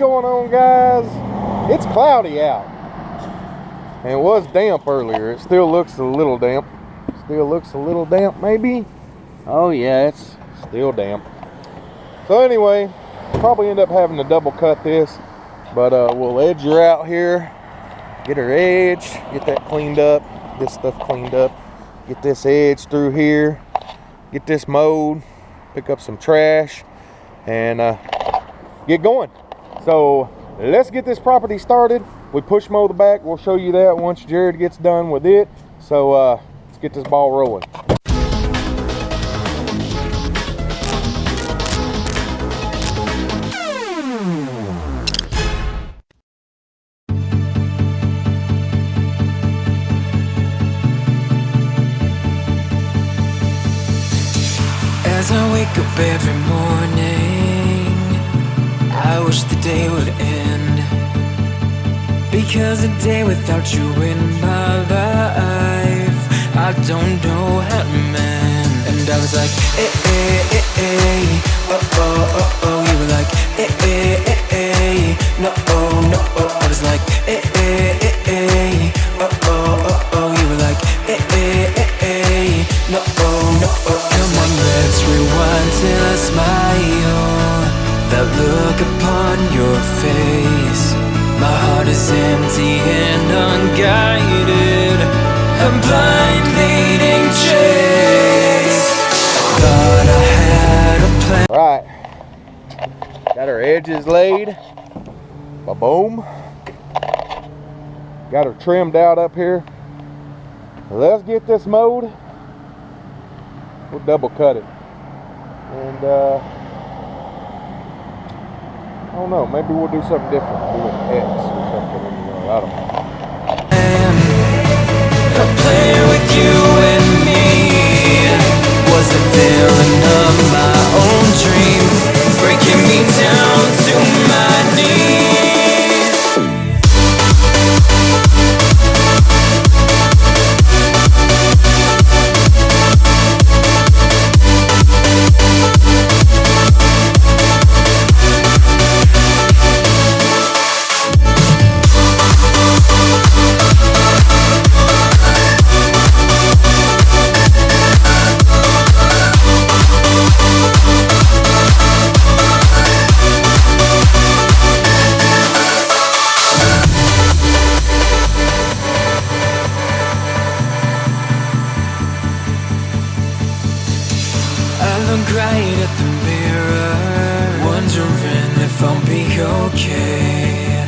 going on, guys? It's cloudy out. And it was damp earlier. It still looks a little damp. Still looks a little damp, maybe. Oh, yeah, it's still damp. So, anyway, probably end up having to double cut this. But uh, we'll edge her out here. Get her edge. Get that cleaned up. This stuff cleaned up. Get this edge through here. Get this mowed. Pick up some trash. And uh, get going. So let's get this property started. We push mow the back. We'll show you that once Jared gets done with it. So uh, let's get this ball rolling. As I wake up every morning, I wish the day would end. Because a day without you in my life, I don't know how to mend. And I was like, eh, eh, eh, eh, oh, oh, oh, oh. You were like, look upon your face. My heart is empty and unguided. A blind leading chase. Thought I had a plan. All right. Got her edges laid. Ba boom. Got her trimmed out up here. Let's get this mowed. We'll double cut it. And uh, I don't know, maybe we'll do something different. Do an X or something. I don't know. Wondering if I'll be okay.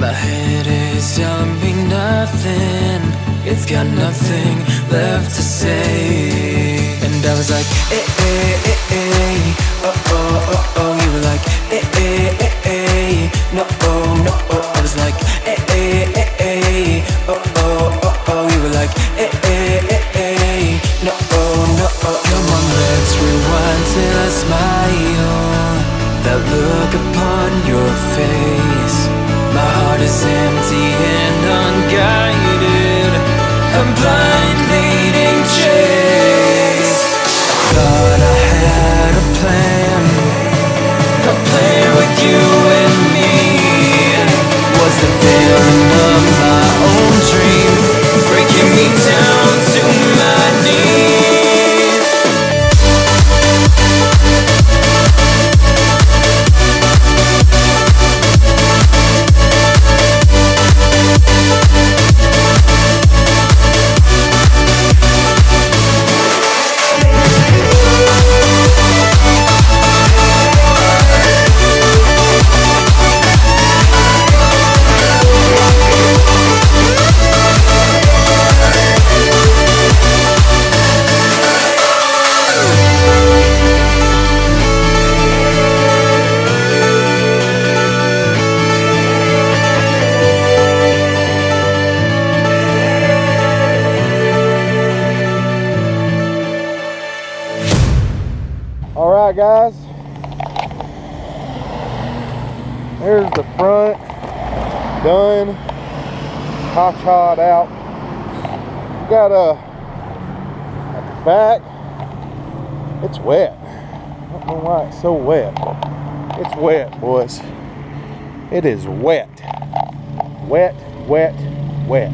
My head is telling me nothing, it's got nothing left to say. And I was like, eh, eh, eh, eh, oh, oh, oh, oh. You were like, eh, eh, eh, eh, no, oh, no, oh. I was like, eh, eh, eh, eh, oh, oh, oh, oh. You were like, eh, eh, eh, eh, no, oh, no, oh. Come on, let's rewind till I smile. A blind guys. There's the front done, hot shot out. Got a back. It's wet. I don't know why it's so wet. It's wet, boys. It is wet. Wet, wet, wet.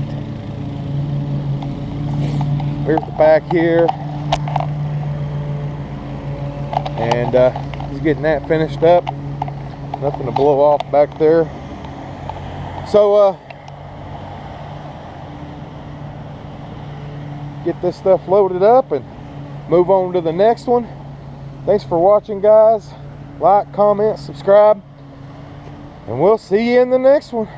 Here's the back here. And uh, he's getting that finished up. Nothing to blow off back there. So, uh, get this stuff loaded up and move on to the next one. Thanks for watching, guys. Like, comment, subscribe, and we'll see you in the next one.